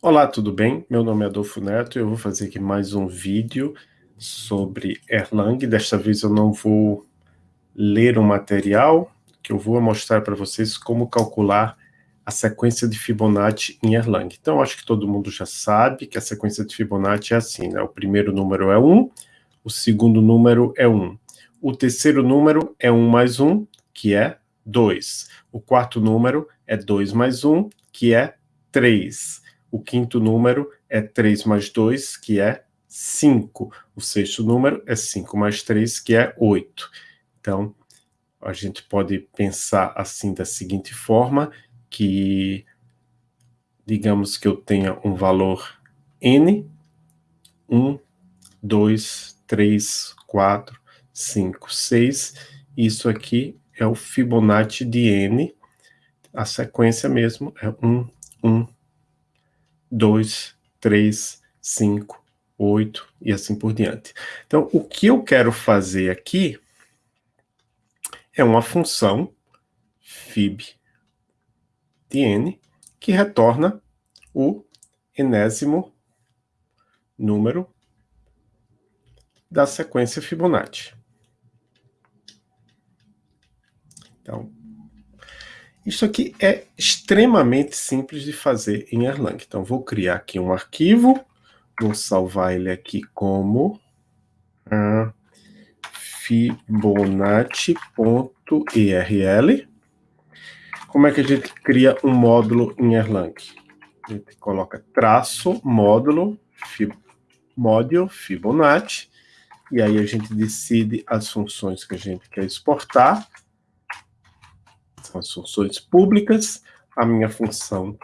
Olá, tudo bem? Meu nome é Adolfo Neto e eu vou fazer aqui mais um vídeo sobre Erlang. Desta vez eu não vou ler o um material, que eu vou mostrar para vocês como calcular a sequência de Fibonacci em Erlang. Então, acho que todo mundo já sabe que a sequência de Fibonacci é assim, né? O primeiro número é 1, o segundo número é 1. O terceiro número é 1 mais 1, que é 2. O quarto número é 2 mais 1, que é 3. O quinto número é 3 mais 2, que é 5. O sexto número é 5 mais 3, que é 8. Então, a gente pode pensar assim da seguinte forma, que digamos que eu tenha um valor n, 1, 2, 3, 4, 5, 6, isso aqui é o Fibonacci de n, a sequência mesmo é 1, 1, 2, 3, 5, 8 e assim por diante. Então, o que eu quero fazer aqui é uma função fib de n que retorna o enésimo número da sequência Fibonacci. Então, isso aqui é extremamente simples de fazer em Erlang. Então, vou criar aqui um arquivo, vou salvar ele aqui como uh, fibonacci.erl. Como é que a gente cria um módulo em Erlang? A gente coloca traço, módulo, fib, módulo, Fibonacci, e aí a gente decide as funções que a gente quer exportar, são as funções públicas. A minha função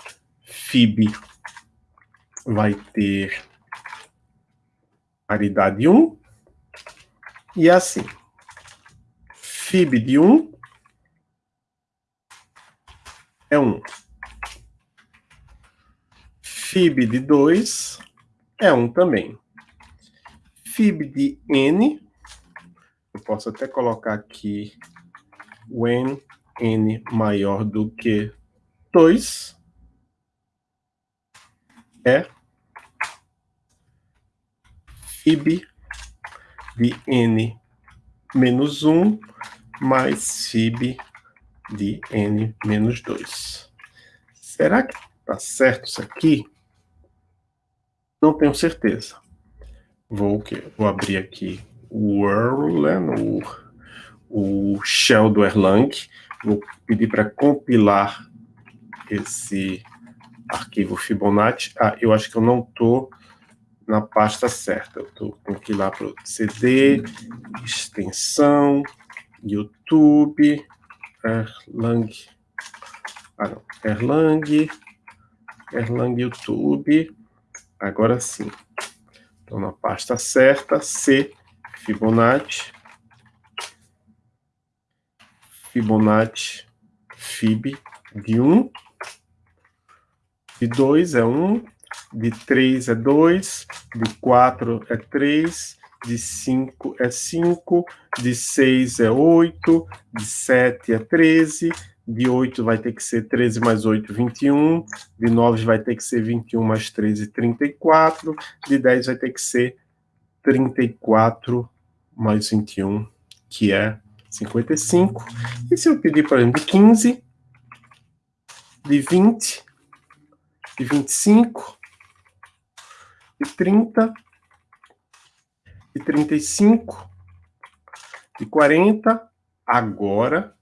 fib vai ter paridade 1. E assim, fib de 1 é 1. Fib de 2 é 1 também. Fib de n, eu posso até colocar aqui when n maior do que 2 é fib de n menos 1 mais fib de n menos 2. Será que está certo isso aqui? Não tenho certeza. Vou, vou abrir aqui o Erlang, o, o shell do Erlang, Vou pedir para compilar esse arquivo Fibonacci. Ah, eu acho que eu não estou na pasta certa. Eu estou aqui lá para o CD, extensão, YouTube, Erlang, ah não, Erlang, Erlang YouTube, agora sim. Estou na pasta certa, C, Fibonacci, Fibonacci Fib de 1, de 2 é 1, de 3 é 2, de 4 é 3, de 5 é 5, de 6 é 8, de 7 é 13, de 8 vai ter que ser 13 mais 8, 21, de 9 vai ter que ser 21 mais 13, 34, de 10 vai ter que ser 34 mais 21, que é 55. E se eu pedir, por exemplo, de 15, de 20, de 25, de 30, de 35, de 40, agora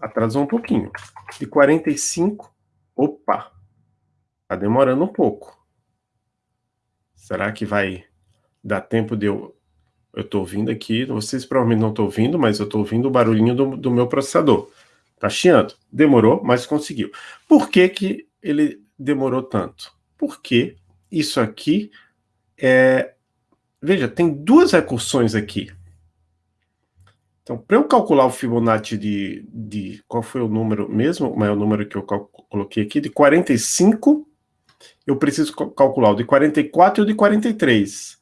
atrasou um pouquinho. De 45, opa, tá demorando um pouco. Será que vai dar tempo de eu eu estou ouvindo aqui, vocês provavelmente não estão ouvindo, mas eu estou ouvindo o barulhinho do, do meu processador. Está chiando. Demorou, mas conseguiu. Por que, que ele demorou tanto? Porque isso aqui é... Veja, tem duas recursões aqui. Então, para eu calcular o Fibonacci de, de... Qual foi o número mesmo? O maior número que eu coloquei aqui? De 45, eu preciso calcular o de 44 e o de 43.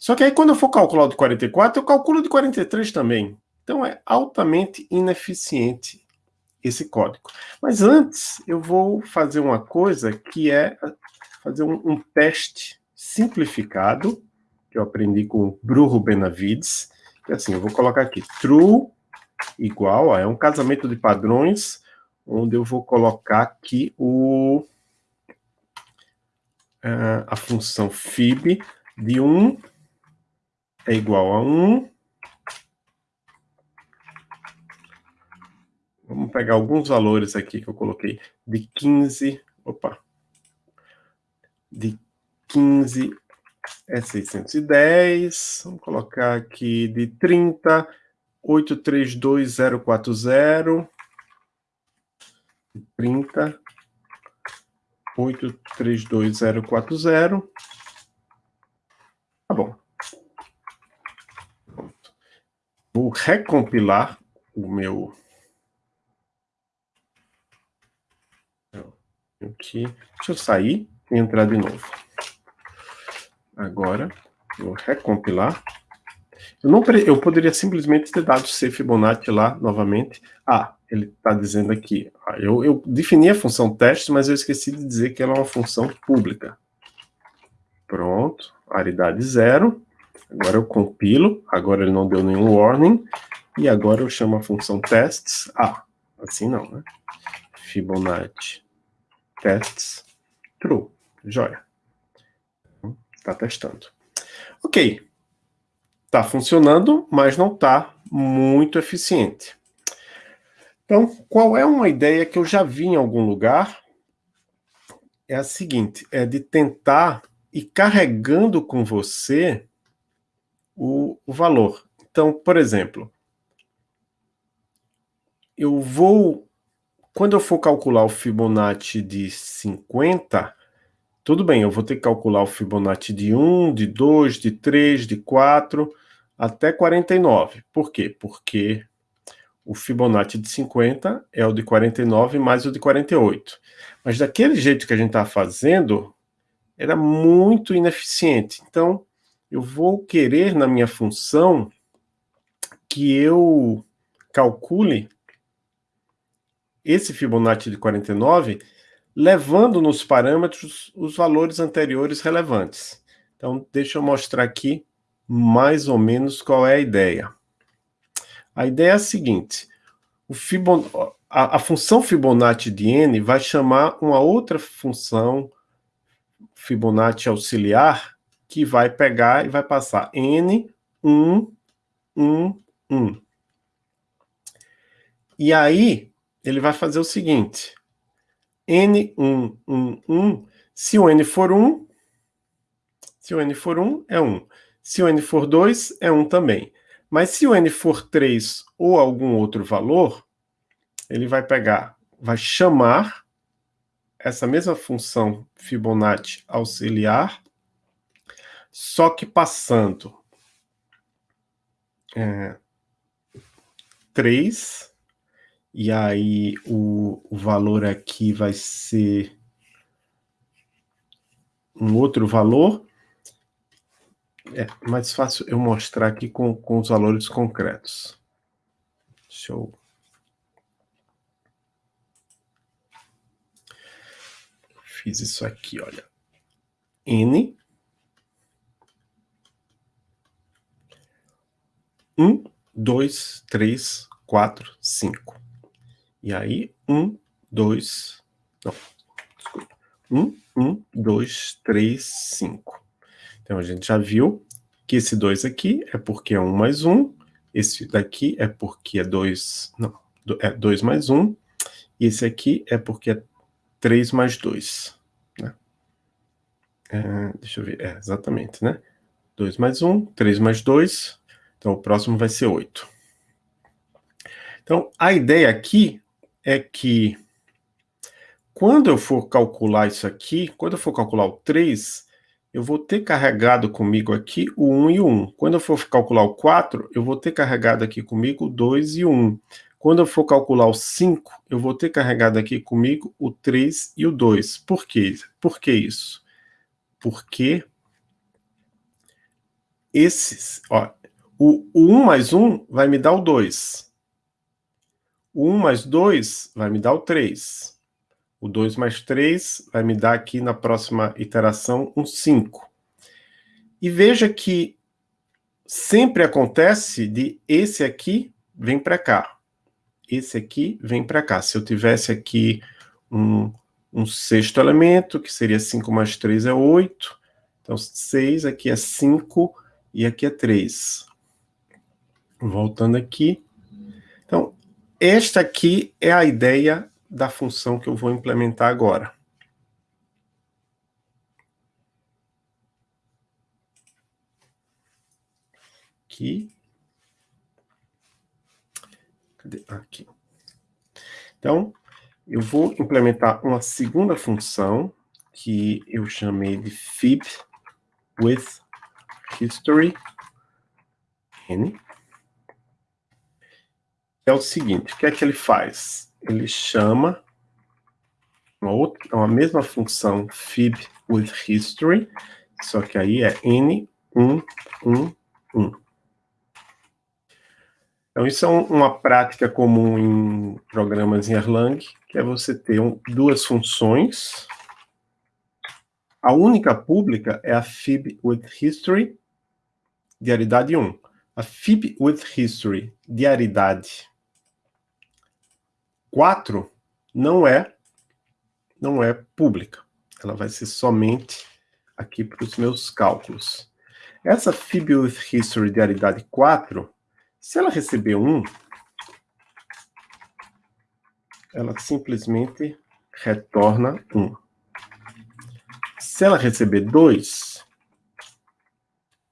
Só que aí quando eu for calcular o de 44, eu calculo de 43 também. Então é altamente ineficiente esse código. Mas antes, eu vou fazer uma coisa que é fazer um, um teste simplificado, que eu aprendi com o Bruno Benavides, que é assim, eu vou colocar aqui, true igual, ó, é um casamento de padrões, onde eu vou colocar aqui o, uh, a função fib de 1 é igual a 1. Vamos pegar alguns valores aqui que eu coloquei, de 15, opa, de 15 é 610, vamos colocar aqui de 30, 832040, 30, 832040. Tá bom. Pronto. Vou recompilar o meu... Aqui. Deixa eu sair e entrar de novo. Agora, vou recompilar. Eu, não, eu poderia simplesmente ter dado C Fibonacci lá novamente. Ah, ele está dizendo aqui. Ah, eu, eu defini a função teste, mas eu esqueci de dizer que ela é uma função pública. Pronto, aridade zero. Agora eu compilo, agora ele não deu nenhum warning. E agora eu chamo a função tests. Ah, assim não, né? Fibonacci tests true. Joia. Está testando. Ok. Está funcionando, mas não está muito eficiente. Então, qual é uma ideia que eu já vi em algum lugar? É a seguinte, é de tentar ir carregando com você o, o valor. Então, por exemplo, eu vou, quando eu for calcular o Fibonacci de 50, tudo bem, eu vou ter que calcular o Fibonacci de 1, de 2, de 3, de 4, até 49. Por quê? Porque o Fibonacci de 50 é o de 49 mais o de 48. Mas daquele jeito que a gente está fazendo, era muito ineficiente. Então, eu vou querer na minha função que eu calcule esse Fibonacci de 49, levando nos parâmetros os valores anteriores relevantes. Então, deixa eu mostrar aqui mais ou menos qual é a ideia. A ideia é a seguinte, Fibon... a, a função Fibonacci de n vai chamar uma outra função Fibonacci auxiliar que vai pegar e vai passar n, 1, 1, 1. E aí, ele vai fazer o seguinte, n, 1, 1, 1, se o n for 1, se o n for 1, é 1. Se o n for 2, é 1 também. Mas se o n for 3 ou algum outro valor, ele vai pegar, vai chamar essa mesma função Fibonacci auxiliar, só que passando é, 3, e aí o, o valor aqui vai ser um outro valor, é mais fácil eu mostrar aqui com, com os valores concretos. Deixa eu... Fiz isso aqui, olha. N. Um, dois, três, quatro, cinco. E aí, um, dois... Não, desculpa. Um, um, dois, três, cinco. Então, a gente já viu que esse 2 aqui é porque é 1 mais 1, esse daqui é porque é 2, não, é 2 mais 1, e esse aqui é porque é 3 mais 2. Né? É, deixa eu ver, é, exatamente, né? 2 mais 1, 3 mais 2, então o próximo vai ser 8. Então, a ideia aqui é que quando eu for calcular isso aqui, quando eu for calcular o 3, eu vou ter carregado comigo aqui o 1 e o 1. Quando eu for calcular o 4, eu vou ter carregado aqui comigo o 2 e o 1. Quando eu for calcular o 5, eu vou ter carregado aqui comigo o 3 e o 2. Por quê? Por que isso? Porque esses, ó, o, o 1 mais 1 vai me dar o 2. O 1 mais 2 vai me dar o 3. O 2 mais 3 vai me dar aqui na próxima iteração um 5. E veja que sempre acontece de esse aqui vem para cá. Esse aqui vem para cá. Se eu tivesse aqui um, um sexto elemento, que seria 5 mais 3 é 8. Então, 6 aqui é 5 e aqui é 3. Voltando aqui. Então, esta aqui é a ideia da função que eu vou implementar agora. aqui. Cadê? Aqui. Então, eu vou implementar uma segunda função que eu chamei de fib with history n. É o seguinte, o que é que ele faz? Ele chama uma, outra, uma mesma função fib with history, só que aí é n1, 1, 1. Então, isso é um, uma prática comum em programas em Erlang, que é você ter um, duas funções. A única pública é a fib with history, diaridade 1. A fib with history, diaridade 4, não é, não é pública. Ela vai ser somente aqui para os meus cálculos. Essa fib with history, diaridade 4, se ela receber um, ela simplesmente retorna um. Se ela receber dois,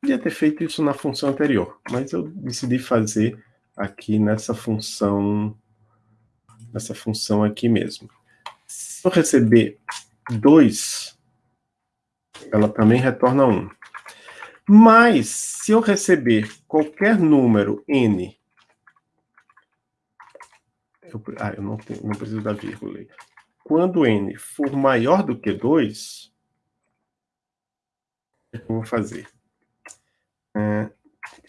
podia ter feito isso na função anterior, mas eu decidi fazer aqui nessa função, nessa função aqui mesmo. Se eu receber dois, ela também retorna um. Mas, se eu receber qualquer número n... Eu, ah, eu não, tenho, não preciso da vírgula. Quando n for maior do que 2, o que eu vou fazer? É,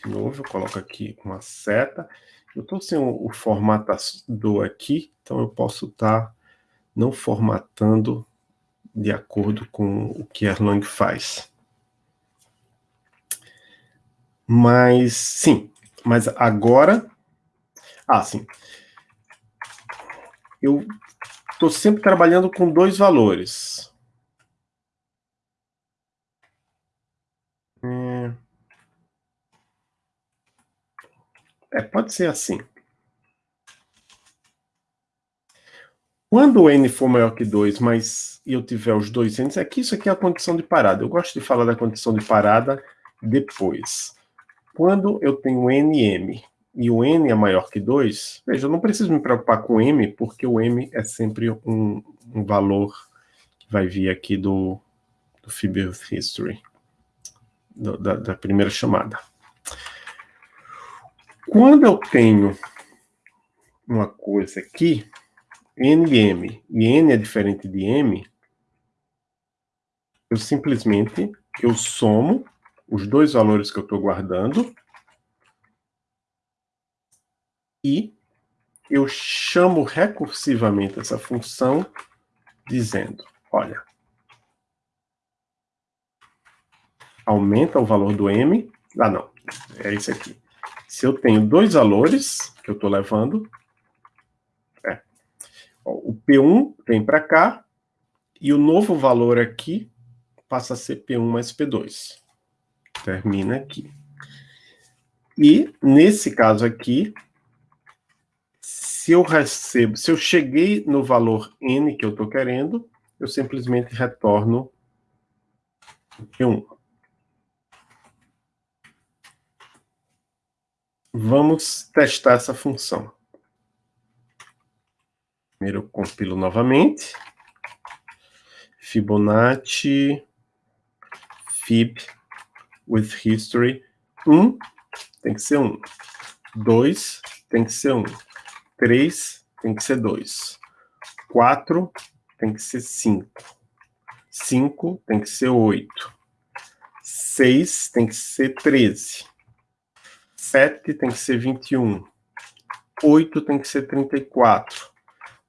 de novo, eu coloco aqui uma seta. Eu estou sem o, o formatador aqui, então eu posso estar tá não formatando de acordo com o que Erlang faz. Mas, sim. Mas agora... Ah, sim. Eu estou sempre trabalhando com dois valores. É... é, pode ser assim. Quando o n for maior que 2, mas eu tiver os dois n's, é que isso aqui é a condição de parada. Eu gosto de falar da condição de parada depois. Quando eu tenho nm e o n é maior que 2, veja, eu não preciso me preocupar com m, porque o m é sempre um, um valor que vai vir aqui do, do History, do, da, da primeira chamada. Quando eu tenho uma coisa aqui, nm, e n é diferente de m, eu simplesmente eu somo os dois valores que eu estou guardando e eu chamo recursivamente essa função dizendo, olha, aumenta o valor do m, ah não, é esse aqui. Se eu tenho dois valores que eu estou levando, é, o P1 vem para cá, e o novo valor aqui passa a ser P1 mais P2 termina aqui. E, nesse caso aqui, se eu recebo, se eu cheguei no valor n que eu estou querendo, eu simplesmente retorno Q1. Vamos testar essa função. Primeiro eu compilo novamente. Fibonacci fib with history. Um tem que ser um. Dois tem que ser um. Três tem que ser dois. Quatro tem que ser cinco. Cinco tem que ser oito. Seis tem que ser treze. Sete tem que ser vinte e um. Oito tem que ser trinta e quatro.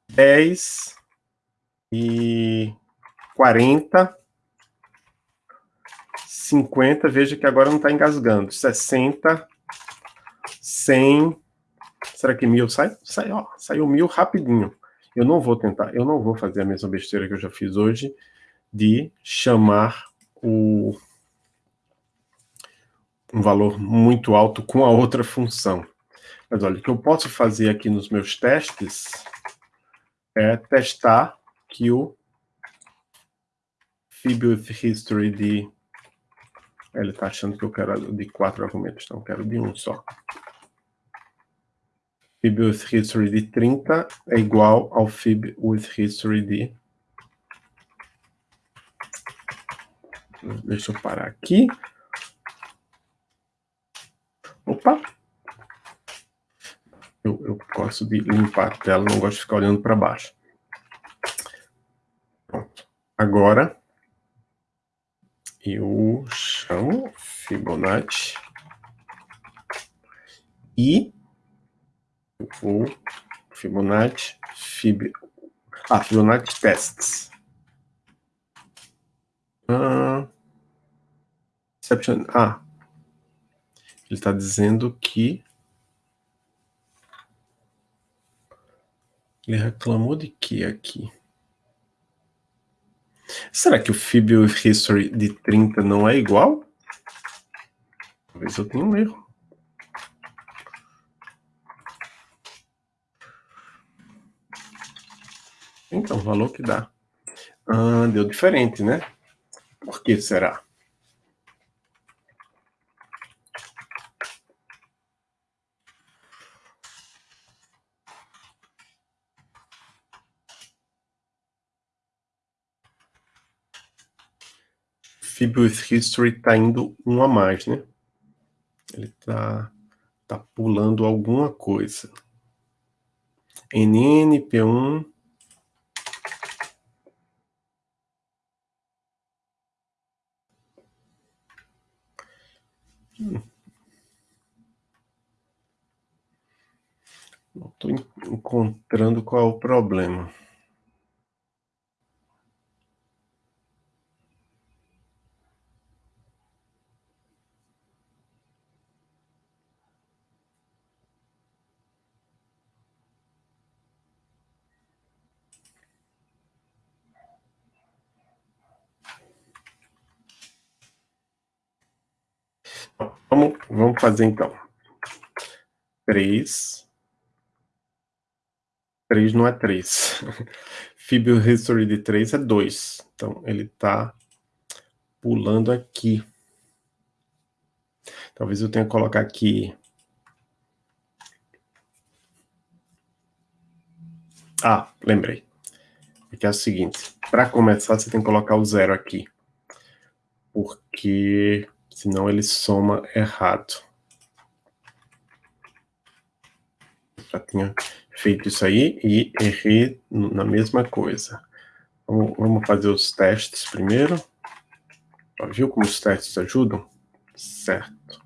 Dez e 40, 50, veja que agora não está engasgando, 60, 100, será que mil sai? sai ó, saiu mil rapidinho. Eu não vou tentar, eu não vou fazer a mesma besteira que eu já fiz hoje, de chamar o, um valor muito alto com a outra função. Mas olha, o que eu posso fazer aqui nos meus testes é testar que o fib history de... Ele está achando que eu quero de quatro argumentos, então eu quero de um só. fib with history de 30 é igual ao fib with history de... Deixa eu parar aqui. Opa! Eu, eu gosto de limpar a tela, não gosto de ficar olhando para baixo. Pronto. Agora, eu chamo Fibonacci e eu vou Fibonacci, Fib... Ah, Fibonacci Tests. Ah, ah, ele está dizendo que Ele reclamou de que aqui? Será que o Fib History de 30 não é igual? Talvez eu tenha um erro. Então, o valor que dá. Ah, deu diferente, né? Por que será? Fib with History está indo um a mais, né? Ele está tá pulando alguma coisa. NN, P1... Hum. Não estou encontrando qual é o problema. Vamos, vamos fazer então. 3. 3 não é 3. Fibio History de 3 é 2. Então, ele está pulando aqui. Talvez eu tenha que colocar aqui... Ah, lembrei. Que é o seguinte, para começar você tem que colocar o zero aqui. Porque senão ele soma errado. Já tinha feito isso aí e errei na mesma coisa. Vamos, fazer os testes primeiro. Viu como os testes ajudam? Certo.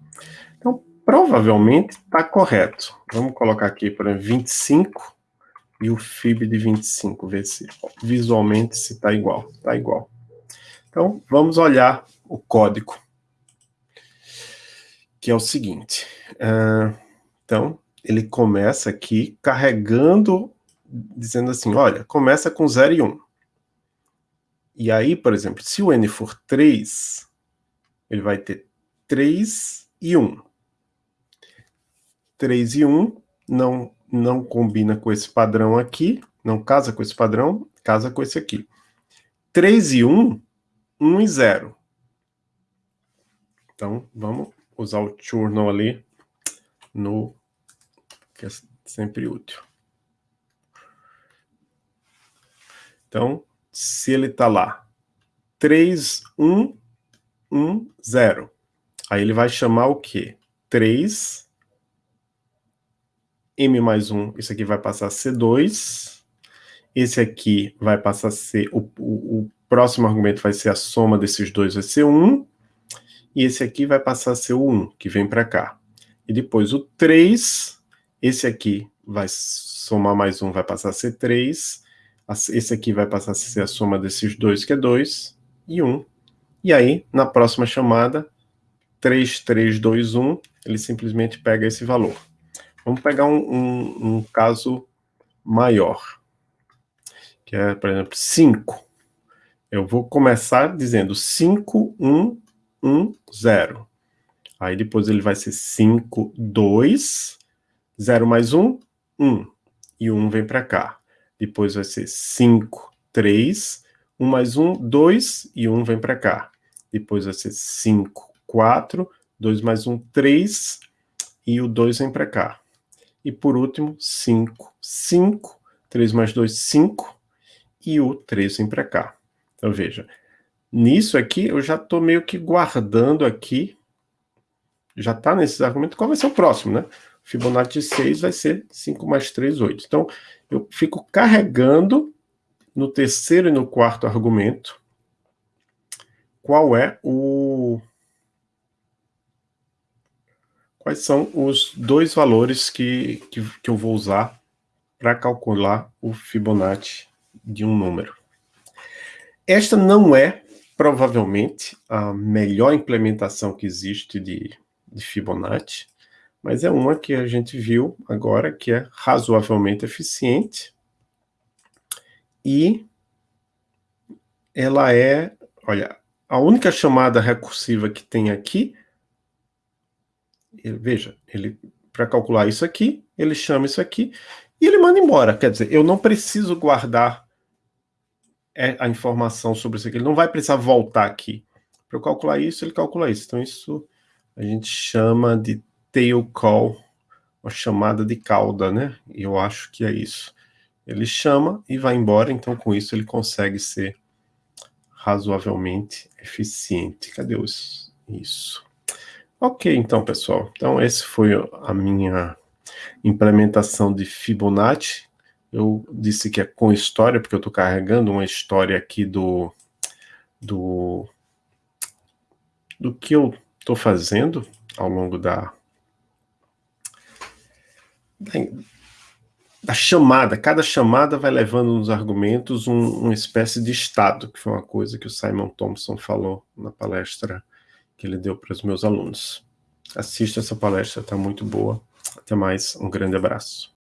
Então, provavelmente está correto. Vamos colocar aqui, por exemplo, 25 e o FIB de 25, ver se visualmente se está igual. Está igual. Então, vamos olhar o código que é o seguinte. Uh, então, ele começa aqui carregando, dizendo assim, olha, começa com 0 e 1. Um. E aí, por exemplo, se o n for 3, ele vai ter 3 e 1. 3 e 1 não, não combina com esse padrão aqui, não casa com esse padrão, casa com esse aqui. 3 e 1, 1 e 0. Então, vamos usar o journal ali no que é sempre útil. Então, se ele está lá 3, 1, 1, 0, aí ele vai chamar o quê? 3, M mais 1, isso aqui vai passar a ser 2, esse aqui vai passar a ser, o, o, o próximo argumento vai ser a soma desses dois, vai ser 1, e esse aqui vai passar a ser o 1, que vem para cá. E depois o 3, esse aqui vai somar mais 1, vai passar a ser 3, esse aqui vai passar a ser a soma desses dois, que é 2, e 1. Um. E aí, na próxima chamada, 3, 3, 2, 1, ele simplesmente pega esse valor. Vamos pegar um, um, um caso maior, que é, por exemplo, 5. Eu vou começar dizendo 5, 1, 1, 0. Aí depois ele vai ser 5, 2, 0 mais 1, 1. E 1 vem para cá. Depois vai ser 5, 3, 1 mais 1, 2, e 1 vem para cá. Depois vai ser 5, 4, 2 mais 1, 3, e o 2 vem para cá. E por último, 5, 5, 3 mais 2, 5, e o 3 vem para cá. Então veja, nisso aqui eu já estou meio que guardando aqui, já está nesses argumentos, qual vai ser o próximo, né? Fibonacci de 6 vai ser 5 mais 3, 8. Então, eu fico carregando no terceiro e no quarto argumento qual é o... Quais são os dois valores que, que, que eu vou usar para calcular o Fibonacci de um número. Esta não é, provavelmente, a melhor implementação que existe de, de Fibonacci, mas é uma que a gente viu agora que é razoavelmente eficiente e ela é, olha, a única chamada recursiva que tem aqui, veja, ele para calcular isso aqui, ele chama isso aqui e ele manda embora. Quer dizer, eu não preciso guardar é, a informação sobre isso aqui. Ele não vai precisar voltar aqui. Para eu calcular isso, ele calcula isso. Então, isso a gente chama de tail call, uma chamada de cauda, né? E eu acho que é isso. Ele chama e vai embora, então com isso ele consegue ser razoavelmente eficiente. Cadê os... isso? Ok, então, pessoal. Então, esse foi a minha implementação de Fibonacci. Eu disse que é com história, porque eu estou carregando uma história aqui do, do, do que eu estou fazendo ao longo da, da chamada, cada chamada vai levando nos argumentos um, uma espécie de estado, que foi uma coisa que o Simon Thompson falou na palestra que ele deu para os meus alunos. Assista essa palestra, está muito boa. Até mais, um grande abraço.